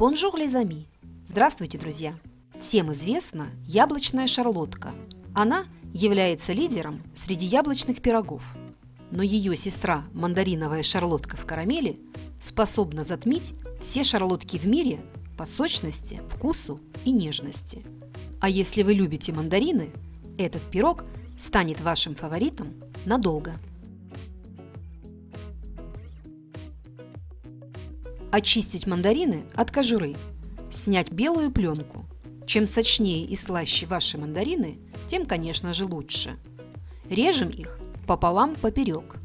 Bonjour, les amis! Здравствуйте, друзья! Всем известна яблочная шарлотка. Она является лидером среди яблочных пирогов. Но ее сестра, мандариновая шарлотка в карамели, способна затмить все шарлотки в мире по сочности, вкусу и нежности. А если вы любите мандарины, этот пирог станет вашим фаворитом надолго. Очистить мандарины от кожуры. Снять белую пленку. Чем сочнее и слаще ваши мандарины, тем, конечно же, лучше. Режем их пополам поперек.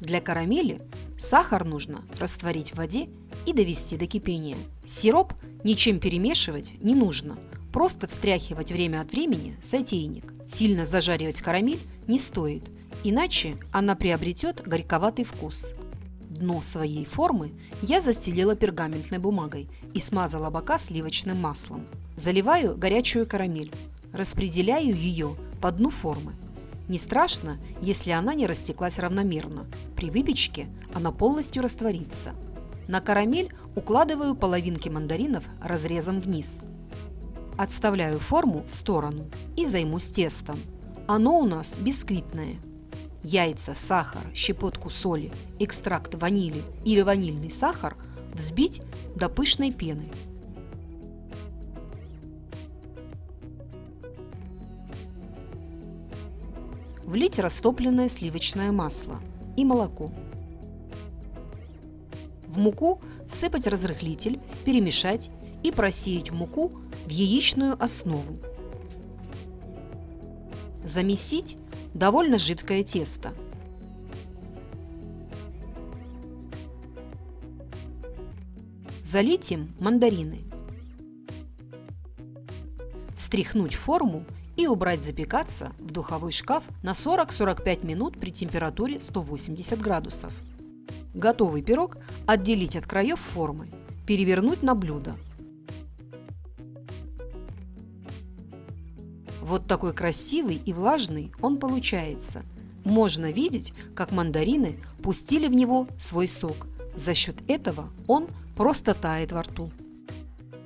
Для карамели сахар нужно растворить в воде и довести до кипения. Сироп ничем перемешивать не нужно, просто встряхивать время от времени сотейник. Сильно зажаривать карамель не стоит, иначе она приобретет горьковатый вкус. Дно своей формы я застелила пергаментной бумагой и смазала бока сливочным маслом. Заливаю горячую карамель, распределяю ее по дну формы. Не страшно, если она не растеклась равномерно. При выпечке она полностью растворится. На карамель укладываю половинки мандаринов разрезом вниз. Отставляю форму в сторону и займусь тестом. Оно у нас бисквитное – яйца, сахар, щепотку соли, экстракт ванили или ванильный сахар взбить до пышной пены. Влить растопленное сливочное масло и молоко. В муку всыпать разрыхлитель, перемешать и просеять муку в яичную основу. Замесить довольно жидкое тесто. Залить им мандарины. Встряхнуть форму и убрать запекаться в духовой шкаф на 40-45 минут при температуре 180 градусов. Готовый пирог отделить от краев формы, перевернуть на блюдо – Вот такой красивый и влажный он получается. Можно видеть, как мандарины пустили в него свой сок. За счет этого он просто тает во рту.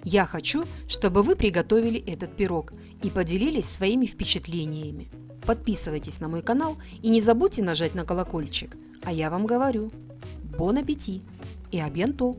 Я хочу, чтобы вы приготовили этот пирог и поделились своими впечатлениями. Подписывайтесь на мой канал и не забудьте нажать на колокольчик. А я вам говорю, бон аппетит и абьянто!